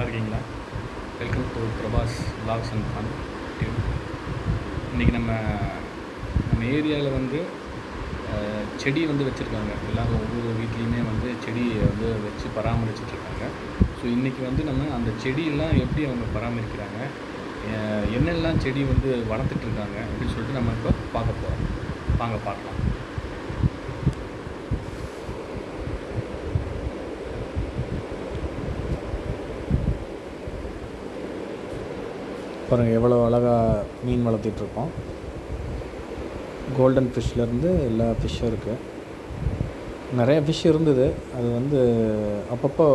நல்லா இருக்கீங்களா? Welcome to Prabhas logs and fun இன்றைக்கி நம்ம நம்ம ஏரியாவில் வந்து செடி வந்து வச்சுருக்காங்க. எல்லோரும் ஒவ்வொரு வீட்லேயுமே வந்து செடியை வந்து வச்சு பராமரிச்சிட்ருக்காங்க. ஸோ இன்றைக்கி வந்து நம்ம அந்த செடியெல்லாம் எப்படி அவங்க பராமரிக்கிறாங்க? என்னெல்லாம் செடி வந்து வளர்த்துட்ருக்காங்க? அப்படின்னு சொல்லிட்டு நம்ம இப்போ பார்க்க போகிறோம் வாங்க பார்க்கலாம். பாருங்கள் எவ்வளோ அழகாக மீன் வளர்த்திட்ருக்கோம் கோல்டன் ஃபிஷ்லேருந்து எல்லா ஃபிஷ்ஷும் இருக்குது நிறைய ஃபிஷ் இருந்தது. அது வந்து அப்பப்போ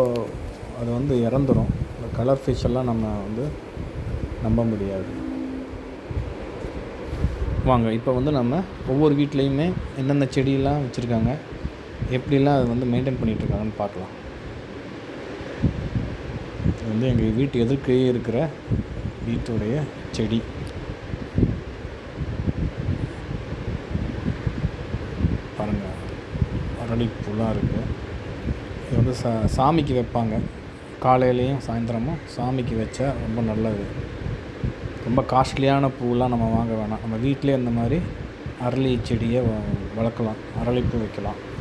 அது வந்து இறந்துரும். இந்த கலர் ஃபிஷ் எல்லாம் நம்ம வந்து நம்ப முடியாது. வாங்க இப்போ வந்து நம்ம ஒவ்வொரு வீட்லேயுமே என்னென்ன செடியெல்லாம் வச்சுருக்காங்க எப்படிலாம் அது வந்து மெயின்டைன் பண்ணிகிட்ருக்காங்கன்னு பார்க்கலாம். இது வந்து எங்கள் வீட்டு எதிர்க்கையே இருக்கிற வீட்டுடைய செடி. பாருங்கள் அரளிப்பூலாம் இருக்குது இது வந்து சா சாமிக்கு வைப்பாங்க. காலையிலையும் சாயந்தரமும் சாமிக்கு வச்சா ரொம்ப நல்லது. ரொம்ப காஸ்ட்லியான பூலாம் நம்ம வாங்க வேணாம். நம்ம வீட்டிலே இந்த மாதிரி அரளி செடியை வ- வளர்க்கலாம். அரளிப்பூ வைக்கலாம்.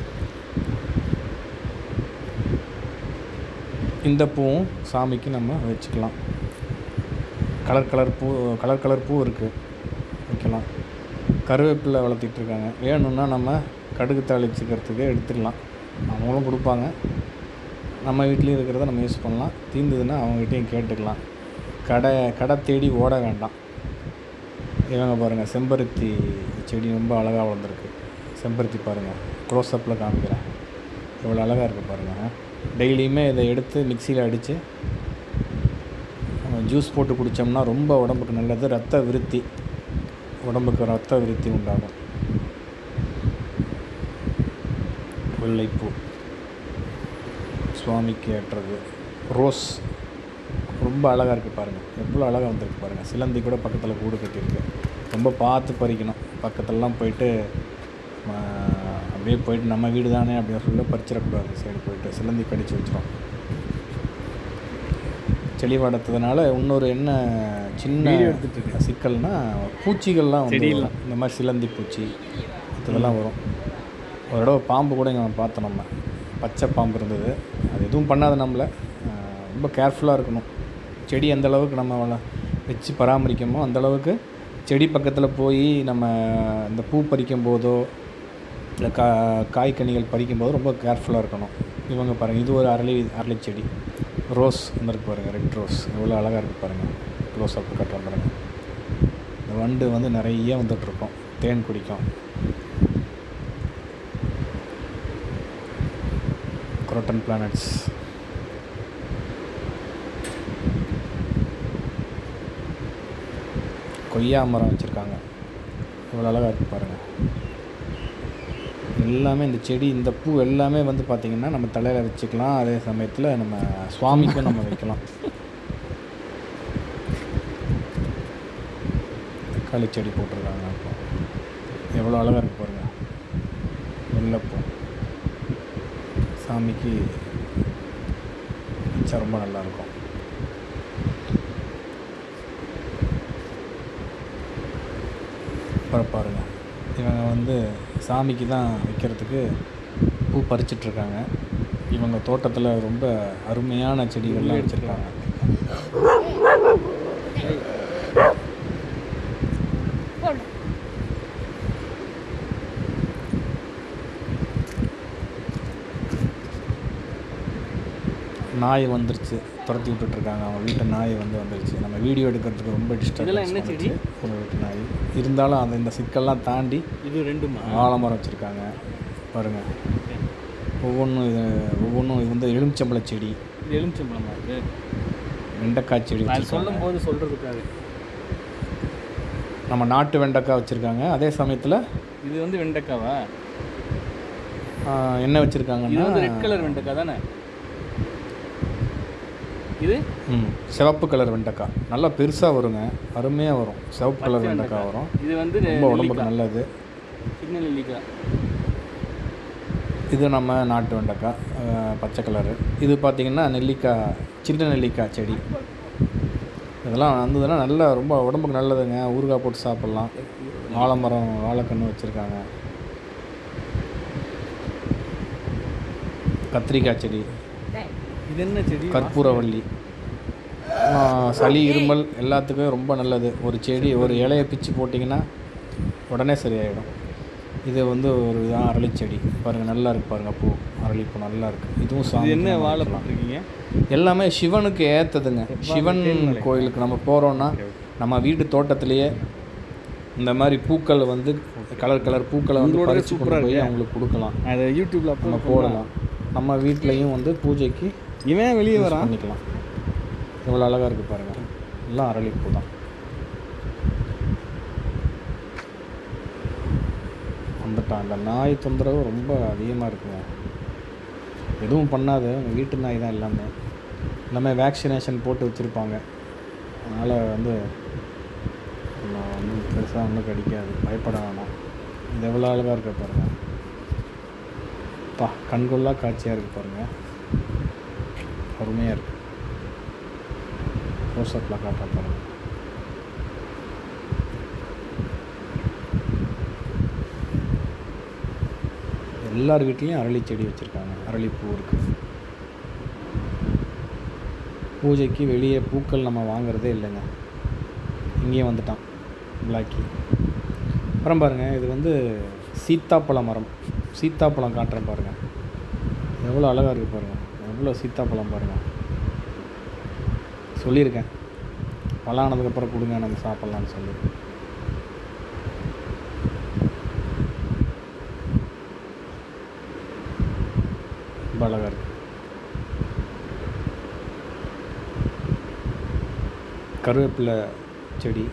இந்த பூவும் சாமிக்கு நம்ம வச்சுக்கலாம். கலர் கலர் பூ கலர் கலர் பூ இருக்குது வைக்கலாம் கருவேப்பிலை வளர்த்திட்ருக்காங்க. வேணும்னா நம்ம கடுகு தாளிச்சுக்கிறதுக்கு எடுத்துக்கலாம் அவங்களும் கொடுப்பாங்க. நம்ம வீட்லேயும் இருக்கிறத நம்ம யூஸ் பண்ணலாம். தீர்ந்ததுன்னா அவங்ககிட்டையும் கேட்டுக்கலாம். கடை கடை தேடி ஓட வேண்டாம். இவங்க பாருங்கள் செம்பருத்தி செடி ரொம்ப அழகாக வளர்ந்துருக்கு. செம்பருத்தி பாருங்கள் க்ளோஸ்அப்பில் காமிக்கிறேன். எவ்வளோ அழகாக இருக்குது பாருங்கள் டெய்லியுமே இதை எடுத்து மிக்சியில் அடித்து ஜூஸ் போட்டு குடித்தோம்னா ரொம்ப உடம்புக்கு நல்லது ரத்த விருத்தி உடம்புக்கு ரத்த விருத்தி உண்டாகும். வெள்ளைப்பூ. சுவாமிக்கு ஏற்றது. ரோஸ். ரொம்ப அழகாக இருக்குது பாருங்கள் எவ்வளோ அழகாக வந்திருக்கு பாருங்கள் சிலந்தி கூட பக்கத்தில் கூடு கட்டியிருக்கு. ரொம்ப பார்த்து பறிக்கணும். பக்கத்துலலாம் போயிட்டு அப்படியே போயிட்டு நம்ம வீடு தானே அப்படின்னு சொல்லி பறிச்சிடக்கூடாது. சைடு போயிட்டு சிலந்தி கடிச்சு வச்சிடும் செடி வளர்த்ததுனால இன்னொரு என்ன சின்ன வீடியோ எடுத்துட்டு இருக்கேன். சிக்கல்னா பூச்சிகள்லாம் வந்து. இந்த மாதிரி சிலந்தி பூச்சி இதெல்லாம் வரும். ஒரு தடவை பாம்பு கூட இங்கே பார்த்தோம் நம்ம. பச்சை பாம்பு இருந்தது. அது எதுவும் பண்ணாது நம்மளை. ரொம்ப கேர்ஃபுல்லாக இருக்கணும். செடி எந்த அளவுக்கு நம்ம வள வச்சு பராமரிக்கமோ அந்த அளவுக்கு செடி பக்கத்தில் போய் நம்ம இந்த பூ பறிக்கும் போதோ இல்லை கா காய்கனிகள் பறிக்கும் போது ரொம்ப கேர்ஃபுல்லாக இருக்கணும். இவங்க பாருங்கள் இது ஒரு அரளி அரளி செடி ரோஸ் வந்துருக்கு பாருங்கள் ரெட் ரோஸ். எவ்வளோ அழகாக இருக்குது பாருங்கள் க்ளோஸ் அப் கட்டுறோம் பாருங்கள் இந்த வண்டு வந்து நிறைய வந்துட்டுருக்கோம். தேன் குடிக்கும். குரோட்டன் பிளானட்ஸ் கொய்யா மரம் வச்சுருக்காங்க. எவ்வளோ அழகாக இருக்குது பாருங்கள் எல்லாமே இந்த செடி இந்த பூ எல்லாமே வந்து பார்த்திங்கன்னா நம்ம தலையில் வச்சுக்கலாம். அதே சமயத்தில் நம்ம சுவாமிக்கும் நம்ம வைக்கலாம். தக்காளி செடி போட்டிருக்காங்க இப்போ. எவ்வளோ அழகாக இருக்கு பாருங்கள் வெள்ளப்பூ சாமிக்கு வச்சா ரொம்ப நல்லாயிருக்கும் அப்புறம் பாருங்கள் இவங்க வந்து சாமிக்கு தான் வைக்கிறதுக்கு பூ பறிச்சிட்ருக்காங்க. இவங்க தோட்டத்தில் ரொம்ப அருமையான செடிகள்லாம் வச்சுருக்காங்க. நாய் வந்துருச்சு துரத்தி விட்டுட்ருக்காங்க. அவங்க வீட்டு நாய் வந்து வந்துருச்சு. நம்ம வீடியோ எடுக்கிறதுக்கு ரொம்ப டிஸ்டர்ப் இதெல்லாம் என்ன செடி? வீட்டு நாய். இருந்தாலும் அந்த இந்த சிக்கல்லாம் தாண்டி இது ரெண்டுமா? ஆலமரம் வச்சுருக்காங்க. பாருங்கள் ஒவ்வொன்றும் இது ஒவ்வொன்றும் இது வந்து எலுமிச்சம்பழ செடி. இது எலுமிச்சம்பழமா இது? வெண்டைக்காய் செடி சொல்லும் போது சொல்கிறதுக்காக நம்ம நாட்டு வெண்டைக்காய் வச்சுருக்காங்க. அதே சமயத்தில் இது வந்து வெண்டைக்காவா? என்ன வச்சுருக்காங்கன்னா ரெட் கலர் வெண்டைக்காய் தானே? இது? சிவப்பு கலர் வெண்டைக்காய். நல்லா பெருசாக வருங்க. அருமையாக வரும். சிவப்பு கலர் வெண்டைக்காய். வரும். இது வந்து ரொம்ப உடம்புக்கு. நல்லது. சின்ன நெல்லிக்காய். இது நம்ம நாட்டு வெண்டைக்காய் பச்சை கலரு. இது பார்த்திங்கன்னா நெல்லிக்காய் சின்ன நெல்லிக்காய் செடி. இதெல்லாம் வந்ததுன்னா நல்லா ரொம்ப உடம்புக்கு நல்லதுங்க. ஊறுகாய் போட்டு சாப்பிட்லாம். வாழை மரம் வாழைக்கன்று வச்சுருக்காங்க. கத்திரிக்காய் செடி. இது என்ன செடி? கற்பூரவள்ளி சளி இருமல் எல்லாத்துக்கும் ரொம்ப நல்லது. ஒரு செடி ஒரு இலையை பிச்சு போட்டிங்கன்னா உடனே சரியாயிடும். இது வந்து ஒரு இதான் அரளி செடி பாருங்கள் நல்லா இருக்கு பாருங்கள் பூ. அரளிப்பூ நல்லா இருக்குது இதுவும் இது சாமி என்ன வாழை போட்டிருக்கீங்க? எல்லாமே சிவனுக்கு ஏற்றதுங்க சிவன் கோயிலுக்கு நம்ம போகிறோன்னா நம்ம வீட்டு தோட்டத்திலேயே இந்த மாதிரி பூக்கள் வந்து கலர் கலர் பூக்களை வந்து பறிச்சு கொண்டு போய் அவங்களுக்கு கொடுக்கலாம். அதை யூடியூப்பில் நம்ம போடலாம். நம்ம வீட்லேயும் வந்து பூஜைக்கு இவன் வெளியே வரான். பண்ணிக்கலாம். எவ்வளோ அழகாக இருக்குது பாருங்கள் எல்லாம் அரளிப்பூ தான். வந்துட்டான். அந்த நாய் தொந்தரவு ரொம்ப அதிகமாக இருக்குங்க. எதுவும் பண்ணாது. வீட்டு நாய் தான் எல்லாமே. எல்லாமே வேக்சினேஷன் போட்டு வச்சுருப்பாங்க. அதனால் வந்து நம்ம வந்து பெருசாக ஒன்றும் கடிக்காது. பயப்பட வேணாம். இது எவ்வளோ அழகாக இருக்க பாருங்கள் பா கண்கொள்ளா காட்சியாக இருக்குது பாருங்கள் அருமையாக இருக்குது க்ளோஸ்அப்பில் காட்ட பாருங்கள் எல்லார் வீட்லேயும் அரளி செடி வச்சுருக்காங்க. அரளிப்பூ இருக்குது பூஜைக்கு வெளியே பூக்கள் நம்ம வாங்குறதே இல்லைங்க. இங்கேயும் வந்துட்டான் பிளாக்கி. அப்புறம் பாருங்கள் இது வந்து சீத்தாப்பழ மரம். சீத்தாப்பழம் காட்டுறேன் பாருங்கள் எவ்வளோ அழகாக இருக்குது பாருங்கள் எவ்வளோ சீத்தாப்பழம் பாருங்கள் சொல்லியிருக்கேன். பழம் ஆனதுக்கப்புறம் கொடுங்க நம்ம சாப்பிட்லான்னு சொல்லி. ரொம்ப அழகாக இருக்கு. கருவேப்பிலை செடி.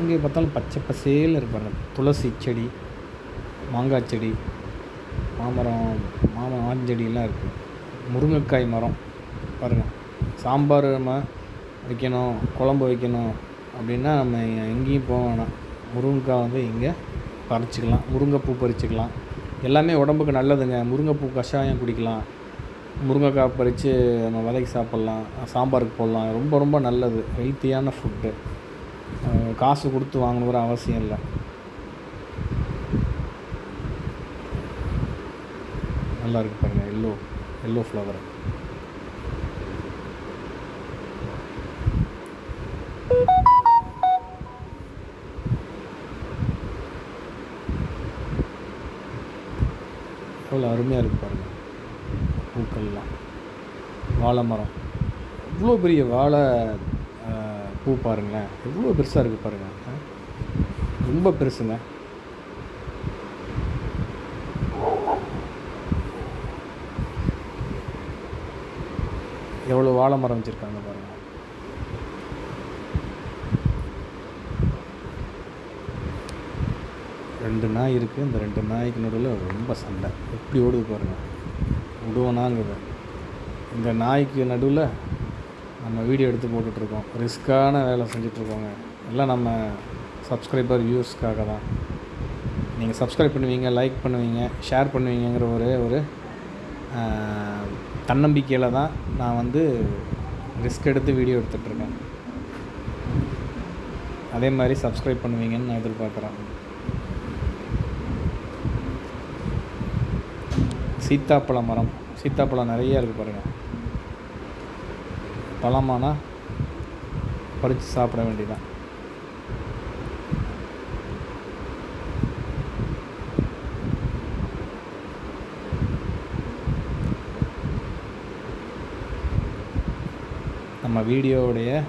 எங்கே பார்த்தாலும் பச்சை பசேல் இருப்பாங்க துளசி செடி. மாங்காய் செடி மாமரம் மாமரம் ஆஞ்செடியெல்லாம் இருக்குது முருங்கைக்காய் மரம் பாருங்கள் சாம்பார் நம்ம வைக்கணும் குழம்பு வைக்கணும் அப்படின்னா நம்ம எங்கேயும் போக வேணாம். முருங்கைக்காய் வந்து இங்கே பறிச்சிக்கலாம். முருங்கைப்பூ பறிச்சுக்கலாம். எல்லாமே உடம்புக்கு நல்லதுங்க. முருங்கைப்பூ கஷாயம் குடிக்கலாம். முருங்கைக்காய் பறித்து நம்ம விலைக்கு சாப்பிட்லாம். சாம்பாருக்கு போடலாம். ரொம்ப ரொம்ப நல்லது. ஹெல்த்தியான ஃபுட்டு. காசு கொடுத்து வாங்கணுங்கிற அவசியம் இல்லை. நல்லா இருக்கு பாருங்க. எல்லோ எல்லோ ஃப்ளவர் எவ்வளோ அருமையாக இருக்கு பாருங்கள் பூக்கள்லாம். வாழை மரம். இவ்வளோ பெரிய வாழை பூ பாருங்களேன். எவ்வளோ பெருசாக இருக்குது பாருங்கள் ரொம்ப பெருசுங்க. எவ்வளோ வாழை மரம் வச்சுருக்காங்க பாருங்கள் ரெண்டு நாய் இருக்குது இந்த ரெண்டு நாய்க்கு நடுவில் ரொம்ப சண்டை. எப்படி ஓடுது பாருங்கள் விடுவோனாங்குது இந்த நாய்க்கு நடுவில் நம்ம வீடியோ எடுத்து போட்டுட்ருக்கோம். ரிஸ்க்கான வேலை செஞ்சிட்ருக்கோங்க. எல்லாம் நம்ம சப்ஸ்கிரைபர் வியூஸ்க்காக தான். நீங்கள் சப்ஸ்கிரைப் பண்ணுவீங்க லைக் பண்ணுவீங்க ஷேர் பண்ணுவீங்கங்கிற ஒரே ஒரு தன்னம்பிக்கையில் தான் நான் வந்து ரிஸ்க் எடுத்து வீடியோ எடுத்துகிட்ருக்கேன் அதே மாதிரி சப்ஸ்கிரைப் பண்ணுவீங்கன்னு நான் எதிர்பார்க்குறேன். சீத்தாப்பழ மரம். சீத்தாப்பழம் நிறைய இருக்குது பாருங்கள் பழமானால் பறித்து சாப்பிட வேண்டியதான் நம்ம வீடியோவுடைய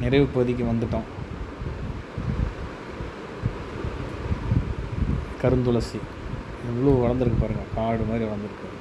நிறைவு பகுதிக்கு வந்துட்டோம். கருந்துளசி. எவ்வளோ வளர்ந்துருக்கு பாருங்கள் காடு மாதிரி வளர்ந்துருக்கு.